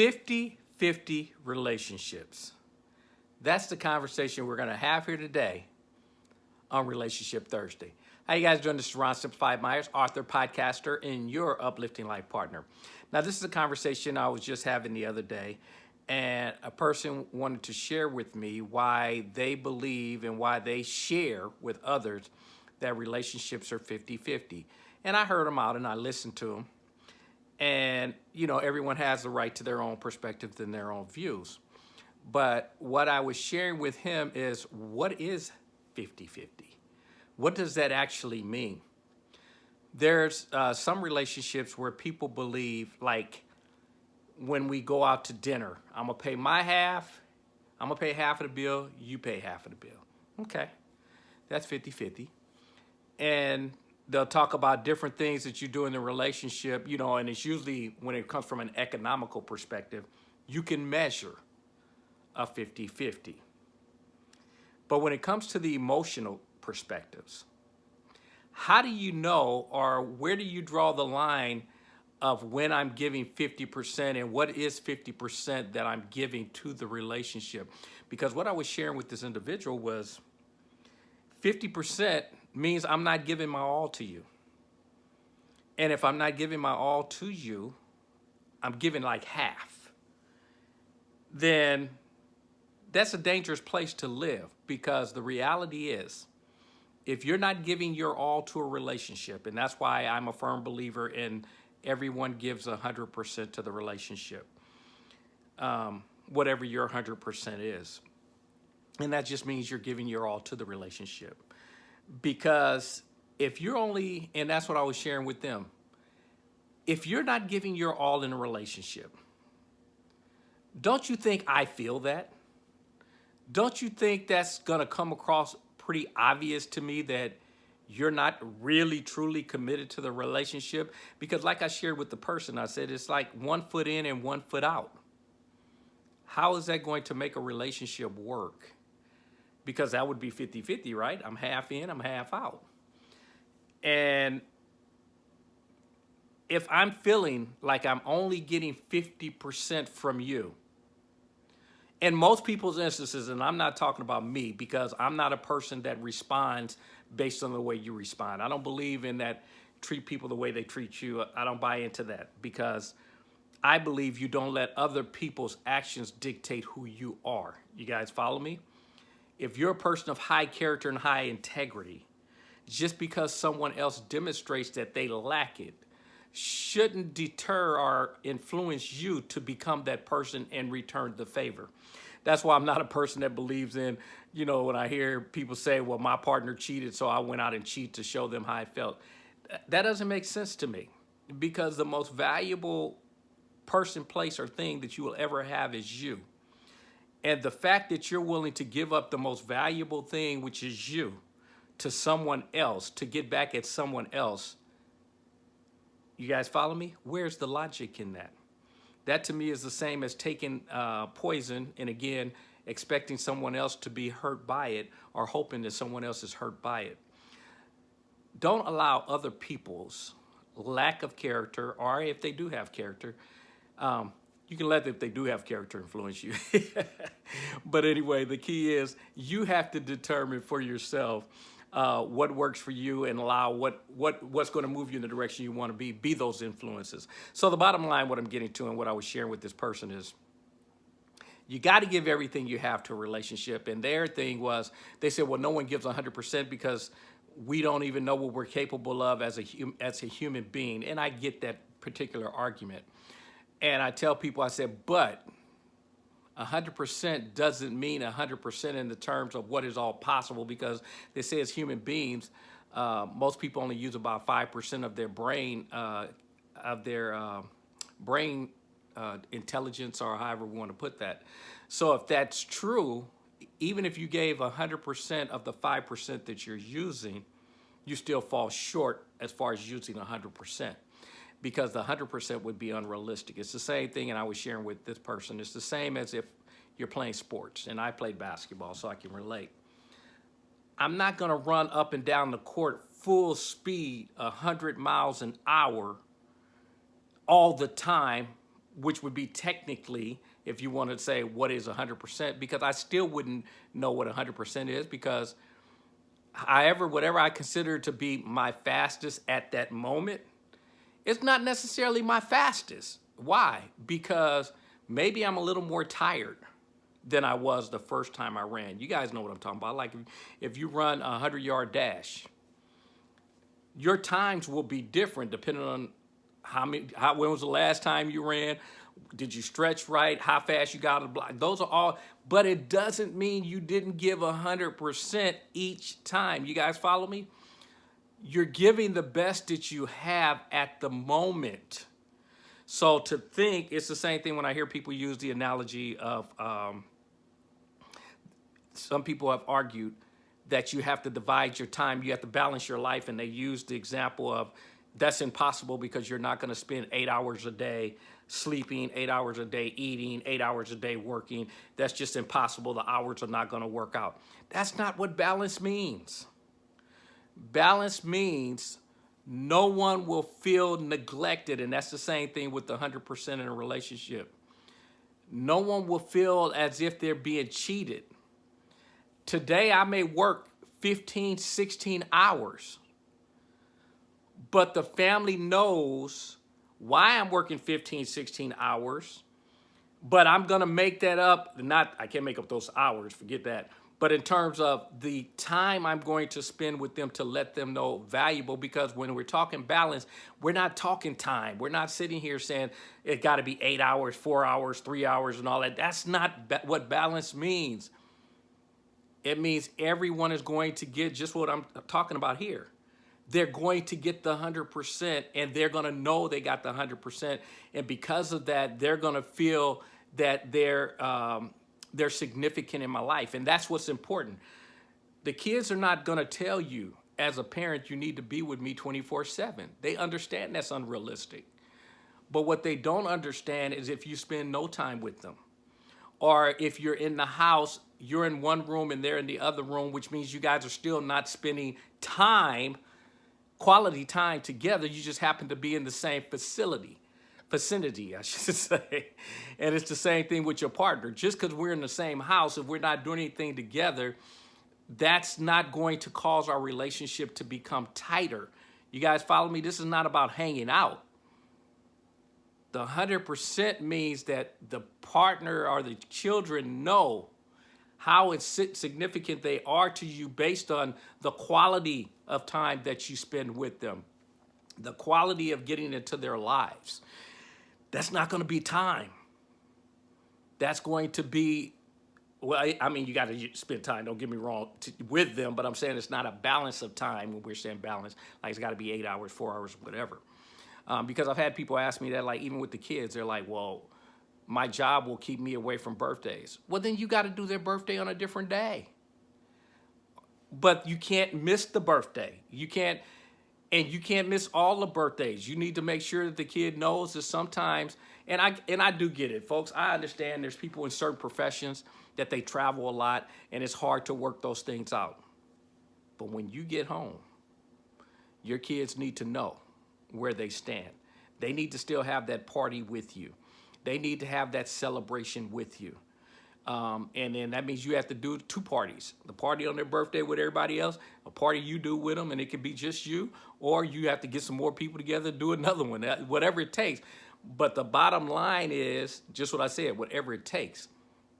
50-50 relationships. That's the conversation we're gonna have here today on Relationship Thursday. How you guys doing? This is Ron Simplified Myers, author, podcaster, and your uplifting life partner. Now, this is a conversation I was just having the other day, and a person wanted to share with me why they believe and why they share with others that relationships are 50-50. And I heard them out and I listened to them. And, you know, everyone has the right to their own perspectives and their own views. But what I was sharing with him is what is 50-50? What does that actually mean? There's uh, some relationships where people believe like when we go out to dinner, I'm gonna pay my half, I'm gonna pay half of the bill, you pay half of the bill. Okay, that's 50-50. And they'll talk about different things that you do in the relationship, you know, and it's usually when it comes from an economical perspective, you can measure a 50-50. But when it comes to the emotional perspectives, how do you know or where do you draw the line of when I'm giving 50% and what is 50% that I'm giving to the relationship? Because what I was sharing with this individual was 50% means I'm not giving my all to you. And if I'm not giving my all to you, I'm giving like half. Then that's a dangerous place to live because the reality is if you're not giving your all to a relationship, and that's why I'm a firm believer in everyone gives 100% to the relationship, um, whatever your 100% is. And that just means you're giving your all to the relationship because if you're only, and that's what I was sharing with them, if you're not giving your all in a relationship, don't you think I feel that? Don't you think that's gonna come across pretty obvious to me that you're not really truly committed to the relationship? Because like I shared with the person, I said it's like one foot in and one foot out. How is that going to make a relationship work? Because that would be 50-50, right? I'm half in, I'm half out. And if I'm feeling like I'm only getting 50% from you, in most people's instances, and I'm not talking about me because I'm not a person that responds based on the way you respond. I don't believe in that treat people the way they treat you. I don't buy into that because I believe you don't let other people's actions dictate who you are. You guys follow me? If you're a person of high character and high integrity, just because someone else demonstrates that they lack it, shouldn't deter or influence you to become that person and return the favor. That's why I'm not a person that believes in, you know, when I hear people say, well, my partner cheated, so I went out and cheat to show them how I felt. That doesn't make sense to me because the most valuable person, place, or thing that you will ever have is you. And the fact that you're willing to give up the most valuable thing, which is you, to someone else, to get back at someone else, you guys follow me? Where's the logic in that? That to me is the same as taking uh, poison and again, expecting someone else to be hurt by it or hoping that someone else is hurt by it. Don't allow other people's lack of character, or if they do have character, um, you can let them if they do have character influence you. but anyway, the key is you have to determine for yourself uh, what works for you and allow what, what, what's going to move you in the direction you want to be, be those influences. So the bottom line, what I'm getting to and what I was sharing with this person is, you got to give everything you have to a relationship. And their thing was, they said, well, no one gives 100% because we don't even know what we're capable of as a, as a human being. And I get that particular argument. And I tell people, I said, but 100% doesn't mean 100% in the terms of what is all possible because they say as human beings, uh, most people only use about 5% of their brain, uh, of their uh, brain uh, intelligence or however we want to put that. So if that's true, even if you gave 100% of the 5% that you're using, you still fall short as far as using 100% because the 100% would be unrealistic. It's the same thing, and I was sharing with this person, it's the same as if you're playing sports, and I played basketball, so I can relate. I'm not gonna run up and down the court full speed, 100 miles an hour all the time which would be technically, if you want to say what is 100%, because I still wouldn't know what 100% is because however, whatever I consider to be my fastest at that moment, it's not necessarily my fastest. Why? Because maybe I'm a little more tired than I was the first time I ran. You guys know what I'm talking about. Like if you run a 100 yard dash, your times will be different depending on how many, how, when was the last time you ran? Did you stretch right? How fast you got to block? Those are all, but it doesn't mean you didn't give 100% each time. You guys follow me? You're giving the best that you have at the moment. So to think, it's the same thing when I hear people use the analogy of, um, some people have argued that you have to divide your time, you have to balance your life, and they use the example of that's impossible because you're not going to spend eight hours a day sleeping, eight hours a day eating, eight hours a day working. That's just impossible. The hours are not going to work out. That's not what balance means. Balance means no one will feel neglected, and that's the same thing with the 100% in a relationship. No one will feel as if they're being cheated. Today, I may work 15, 16 hours but the family knows why I'm working 15, 16 hours, but I'm gonna make that up, not, I can't make up those hours, forget that, but in terms of the time I'm going to spend with them to let them know valuable, because when we're talking balance, we're not talking time. We're not sitting here saying it gotta be eight hours, four hours, three hours and all that. That's not ba what balance means. It means everyone is going to get just what I'm talking about here they're going to get the 100% and they're going to know they got the 100%. And because of that, they're going to feel that they're, um, they're significant in my life. And that's what's important. The kids are not going to tell you as a parent, you need to be with me 24 seven. They understand that's unrealistic. But what they don't understand is if you spend no time with them or if you're in the house, you're in one room and they're in the other room, which means you guys are still not spending time quality time together. You just happen to be in the same facility, vicinity, I should say. And it's the same thing with your partner. Just because we're in the same house, if we're not doing anything together, that's not going to cause our relationship to become tighter. You guys follow me? This is not about hanging out. The 100% means that the partner or the children know how significant they are to you based on the quality of time that you spend with them, the quality of getting into their lives. That's not going to be time. That's going to be, well, I mean, you got to spend time, don't get me wrong, to, with them, but I'm saying it's not a balance of time when we're saying balance, like it's got to be eight hours, four hours, whatever. Um, because I've had people ask me that, like, even with the kids, they're like, well, my job will keep me away from birthdays. Well, then you got to do their birthday on a different day. But you can't miss the birthday. You can't, and you can't miss all the birthdays. You need to make sure that the kid knows that sometimes, and I and I do get it, folks. I understand there's people in certain professions that they travel a lot, and it's hard to work those things out. But when you get home, your kids need to know where they stand. They need to still have that party with you. They need to have that celebration with you. Um, and then that means you have to do two parties. The party on their birthday with everybody else, a party you do with them, and it could be just you, or you have to get some more people together, do another one, whatever it takes. But the bottom line is, just what I said, whatever it takes.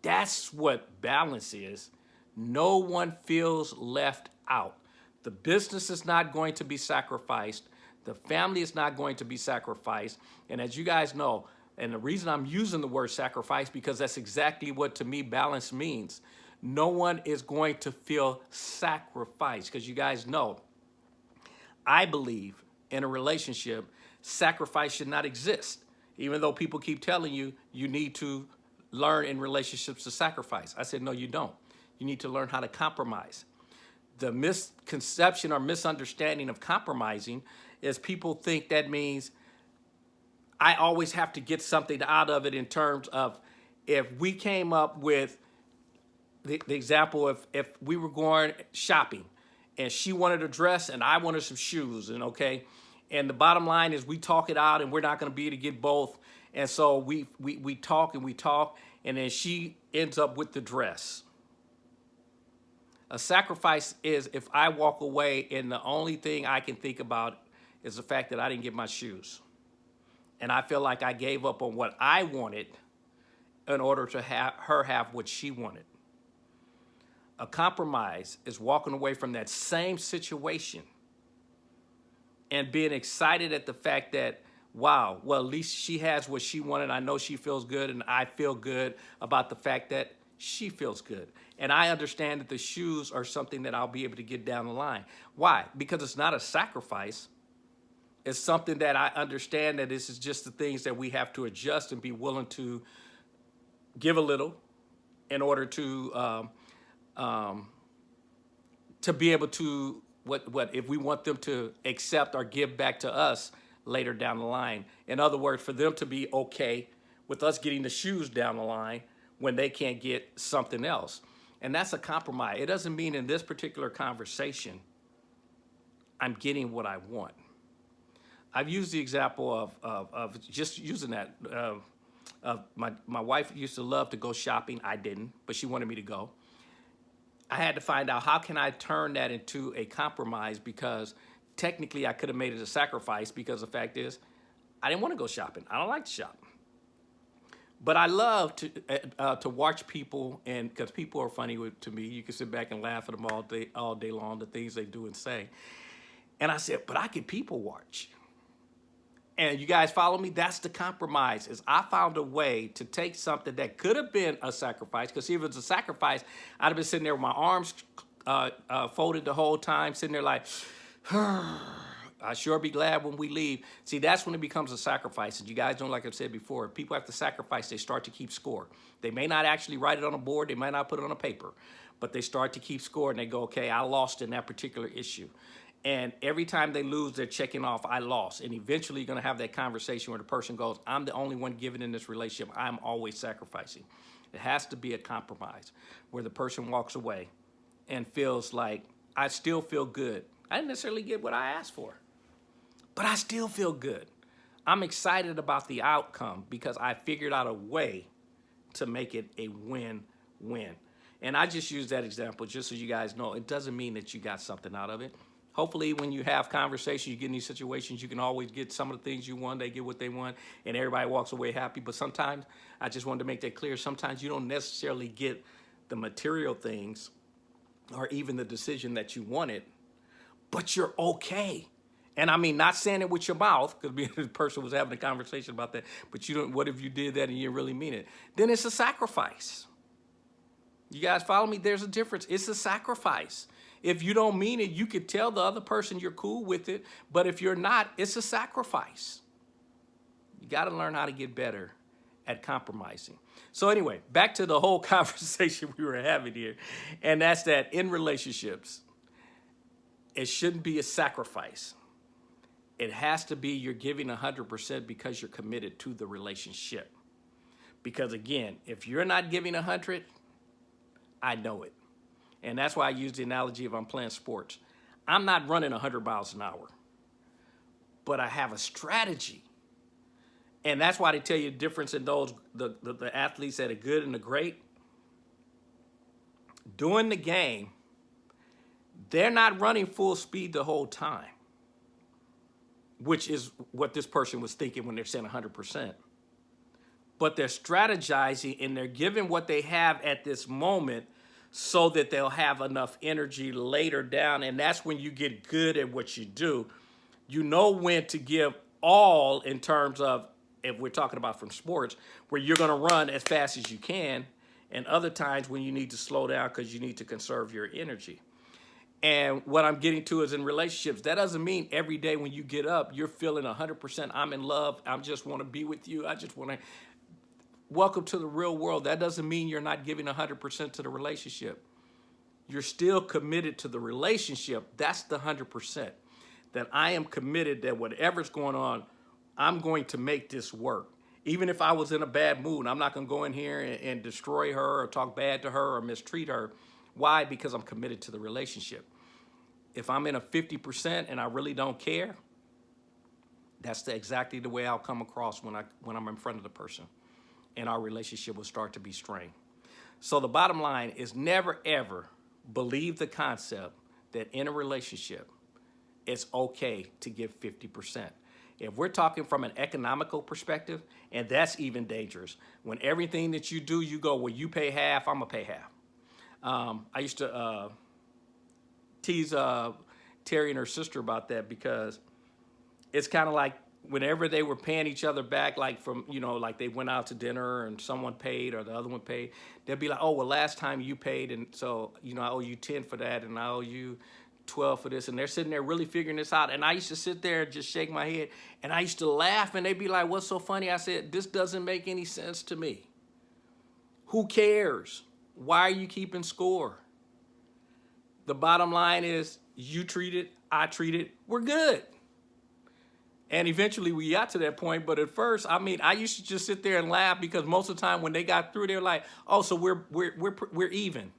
That's what balance is. No one feels left out. The business is not going to be sacrificed. The family is not going to be sacrificed. And as you guys know, and the reason I'm using the word sacrifice because that's exactly what to me balance means. No one is going to feel sacrificed because you guys know, I believe in a relationship, sacrifice should not exist. Even though people keep telling you, you need to learn in relationships to sacrifice. I said, no, you don't. You need to learn how to compromise. The misconception or misunderstanding of compromising is people think that means I always have to get something out of it in terms of if we came up with the, the example if if we were going shopping and she wanted a dress and I wanted some shoes and okay and the bottom line is we talk it out and we're not going to be able to get both And so we, we, we talk and we talk, and then she ends up with the dress. A sacrifice is if I walk away and the only thing I can think about is the fact that I didn't get my shoes. And I feel like I gave up on what I wanted in order to have her have what she wanted. A compromise is walking away from that same situation and being excited at the fact that, wow, well, at least she has what she wanted. I know she feels good, and I feel good about the fact that she feels good. And I understand that the shoes are something that I'll be able to get down the line. Why? Because it's not a sacrifice. It's something that I understand that this is just the things that we have to adjust and be willing to give a little in order to um, um, to be able to what what if we want them to accept or give back to us later down the line. In other words, for them to be okay with us getting the shoes down the line when they can't get something else. And that's a compromise. It doesn't mean in this particular conversation I'm getting what I want. I've used the example of, of, of just using that. Uh, my, my wife used to love to go shopping. I didn't, but she wanted me to go. I had to find out how can I turn that into a compromise because technically I could have made it a sacrifice because the fact is I didn't want to go shopping. I don't like to shop. But I love to uh, uh to watch people, and because people are funny with, to me, you can sit back and laugh at them all day, all day long, the things they do and say. And I said, but I can people watch and you guys follow me that's the compromise is i found a way to take something that could have been a sacrifice because if it was a sacrifice i'd have been sitting there with my arms uh, uh, folded the whole time sitting there like I sure be glad when we leave. See, that's when it becomes a sacrifice. And you guys know, like I've said before, people have to sacrifice, they start to keep score. They may not actually write it on a board, they might not put it on a paper, but they start to keep score and they go, okay, I lost in that particular issue. And every time they lose, they're checking off, I lost. And eventually you're gonna have that conversation where the person goes, I'm the only one giving in this relationship. I'm always sacrificing. It has to be a compromise where the person walks away and feels like, I still feel good. I didn't necessarily get what I asked for, but I still feel good. I'm excited about the outcome because I figured out a way to make it a win-win. And I just use that example just so you guys know, it doesn't mean that you got something out of it hopefully when you have conversations, you get in these situations, you can always get some of the things you want, they get what they want, and everybody walks away happy. But sometimes, I just wanted to make that clear, sometimes you don't necessarily get the material things or even the decision that you wanted, but you're okay. And I mean, not saying it with your mouth, because the person was having a conversation about that, but you don't, what if you did that and you really mean it? Then it's a sacrifice. You guys follow me? There's a difference. It's a sacrifice. If you don't mean it, you could tell the other person you're cool with it. But if you're not, it's a sacrifice. You got to learn how to get better at compromising. So anyway, back to the whole conversation we were having here. And that's that in relationships, it shouldn't be a sacrifice. It has to be you're giving 100% because you're committed to the relationship. Because again, if you're not giving 100, I know it. And that's why I use the analogy of I'm playing sports. I'm not running 100 miles an hour, but I have a strategy. And that's why they tell you the difference in those, the, the, the athletes that are good and the great. During the game, they're not running full speed the whole time, which is what this person was thinking when they're saying 100%. But they're strategizing and they're giving what they have at this moment so that they'll have enough energy later down. And that's when you get good at what you do. You know when to give all in terms of, if we're talking about from sports, where you're going to run as fast as you can, and other times when you need to slow down because you need to conserve your energy. And what I'm getting to is in relationships, that doesn't mean every day when you get up, you're feeling 100% I'm in love. I just want to be with you. I just want to welcome to the real world. That doesn't mean you're not giving 100% to the relationship. You're still committed to the relationship. That's the 100%. That I am committed that whatever's going on, I'm going to make this work. Even if I was in a bad mood, I'm not going to go in here and, and destroy her or talk bad to her or mistreat her. Why? Because I'm committed to the relationship. If I'm in a 50% and I really don't care, That's the, exactly the way I'll come across when I when I'm in front of the person, and our relationship will start to be strained. So the bottom line is never ever believe the concept that in a relationship, it's okay to give 50%. If we're talking from an economical perspective, and that's even dangerous, when everything that you do, you go, well, you pay half, I'm gonna pay half. Um, I used to uh, tease uh, Terry and her sister about that because it's kind of like whenever they were paying each other back, like from, you know, like they went out to dinner and someone paid or the other one paid, they'd be like, oh, well, last time you paid, and so, you know, I owe you 10 for that, and I owe you 12 for this. And they're sitting there really figuring this out. And I used to sit there and just shake my head, and I used to laugh, and they'd be like, what's so funny? I said, this doesn't make any sense to me. Who cares? Why are you keeping score? The bottom line is you treat it, I treat it, we're good. And eventually we got to that point. But at first, I mean, I used to just sit there and laugh because most of the time when they got through, they're like, oh, so we're, we're, we're, we're even.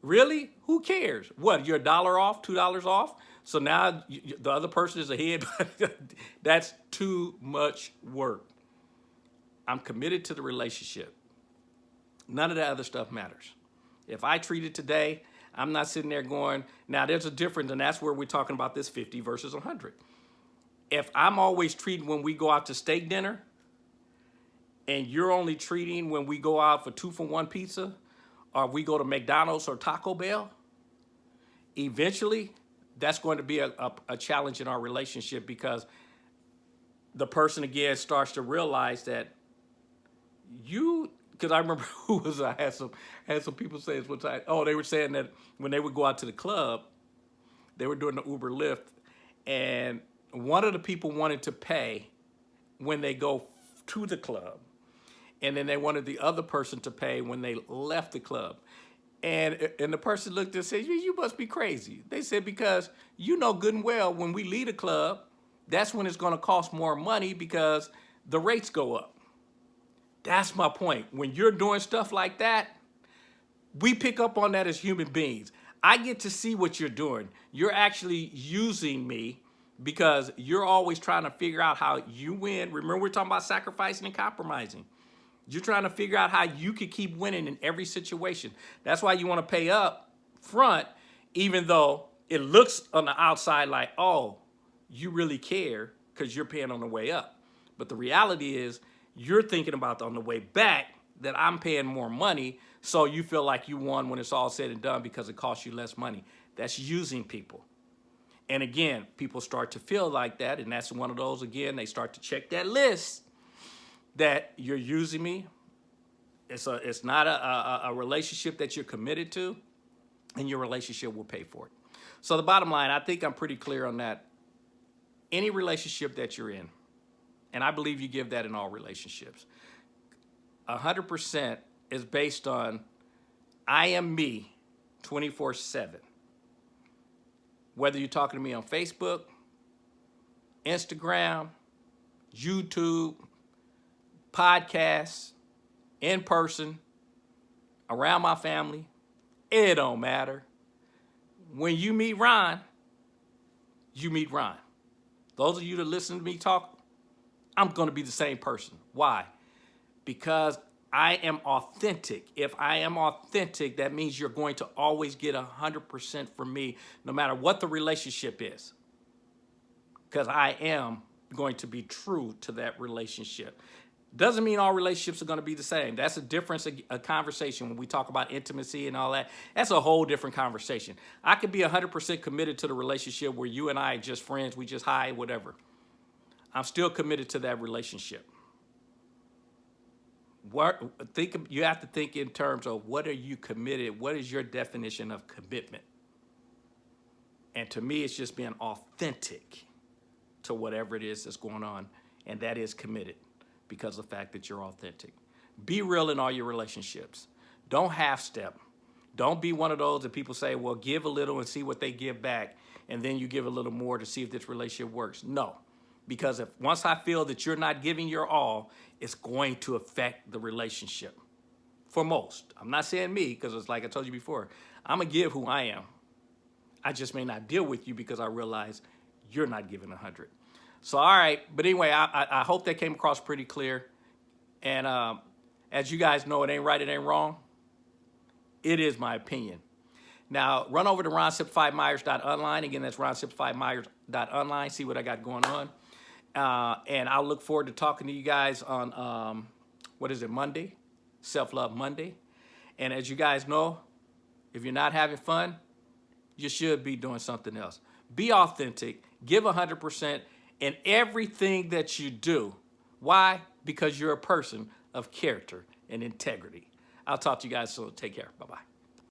Really? Who cares? What, you're a dollar off, two dollars off? So now the other person is ahead. But that's too much work. I'm committed to the relationship. None of that other stuff matters. If I treat it today, I'm not sitting there going, now there's a difference, and that's where we're talking about this 50 versus 100 if I'm always treating when we go out to steak dinner and you're only treating when we go out for two for one pizza or we go to McDonald's or Taco Bell, eventually that's going to be a, a, a challenge in our relationship because the person again starts to realize that you because I remember who was I had some had some people say this one time. Oh, they were saying that when they would go out to the club, they were doing the Uber Lyft, and one of the people wanted to pay when they go to the club. And then they wanted the other person to pay when they left the club. And, and the person looked and said, you must be crazy. They said, because you know good and well when we leave a club, that's when it's gonna cost more money because the rates go up. That's my point. When you're doing stuff like that, we pick up on that as human beings. I get to see what you're doing. You're actually using me because you're always trying to figure out how you win. Remember, we're talking about sacrificing and compromising. You're trying to figure out how you could keep winning in every situation. That's why you want to pay up front, even though it looks on the outside like, oh, you really care because you're paying on the way up. But the reality is you're thinking about on the way back that I'm paying more money, so you feel like you won when it's all said and done because it costs you less money. That's using people. And again, people start to feel like that, and that's one of those, again, they start to check that list that you're using me. It's, a, it's not a, a, a relationship that you're committed to, and your relationship will pay for it. So the bottom line, I think I'm pretty clear on that. Any relationship that you're in, and I believe you give that in all relationships, 100% is based on I am me 24 7 whether you're talking to me on Facebook, Instagram, YouTube, podcasts, in person, around my family, it don't matter. When you meet Ron, you meet Ron. Those of you that listen to me talk, I'm going to be the same person. Why? Because I am authentic. If I am authentic, that means you're going to always get 100% from me, no matter what the relationship is. Because I am going to be true to that relationship. Doesn't mean all relationships are going to be the same. That's a difference, a, conversation. When we talk about intimacy and all that, that's a whole different conversation. I could be 100% committed to the relationship where you and I are just friends, we just high, whatever. I'm still committed to that relationship what think you have to think in terms of what are you committed what is your definition of commitment? And to me it's just being authentic to whatever it is that's going on and that is committed because of the fact that you're authentic. Be real in all your relationships. Don't half step don't be one of those that people say well give a little and see what they give back and then you give a little more to see if this relationship works. No because if once I feel that you're not giving your all, it's going to affect the relationship for most. I'm not saying me because it's like I told you before, I'm to give who I am. I just may not deal with you because I realize you're not giving 100. So, all right. But anyway, I, I, I hope that came across pretty clear. And um, as you guys know, it ain't right, it ain't wrong. It is my opinion. Now, run over to ronsimplifymyers.online. Again, that's ronsimplifymyers.online. See what I got going on. Uh, and I'll look forward to talking to you guys on, um, what is it, Monday? Self-Love Monday. And as you guys know, if you're not having fun, you should be doing something else. Be authentic, give 100% in everything that you do. Why? Because you're a person of character and integrity. I'll talk to you guys soon. Take care. Bye-bye.